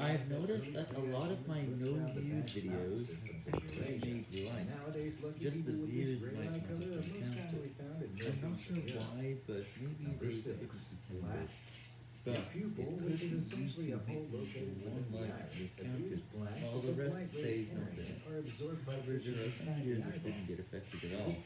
I've noticed that a lot of my no-view videos have made likes. nowadays, Just the views might not counted. I'm not sure why, but maybe they six, black. But a pupil, it which is essentially a whole hole located one is counted, while the rest stays not there. are absorbed by However, the are the years didn't get affected at all.